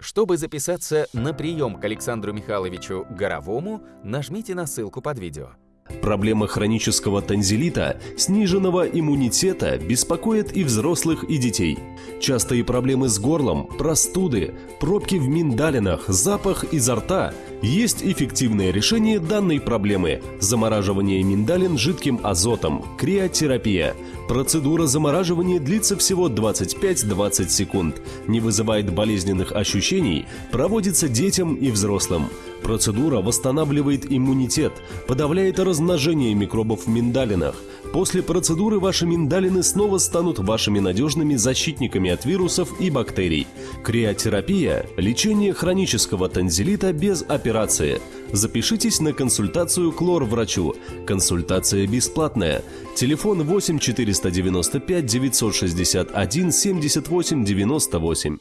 Чтобы записаться на прием к Александру Михайловичу Горовому, нажмите на ссылку под видео. Проблема хронического танзелита, сниженного иммунитета беспокоит и взрослых, и детей. Частые проблемы с горлом, простуды, пробки в миндалинах, запах изо рта. Есть эффективное решение данной проблемы – замораживание миндалин жидким азотом, криотерапия. Процедура замораживания длится всего 25-20 секунд, не вызывает болезненных ощущений, проводится детям и взрослым. Процедура восстанавливает иммунитет, подавляет размножение микробов в миндалинах. После процедуры ваши миндалины снова станут вашими надежными защитниками от вирусов и бактерий. Криотерапия – лечение хронического танзелита без операции. Запишитесь на консультацию к лор-врачу. Консультация бесплатная. Телефон 8 495 961 78 98.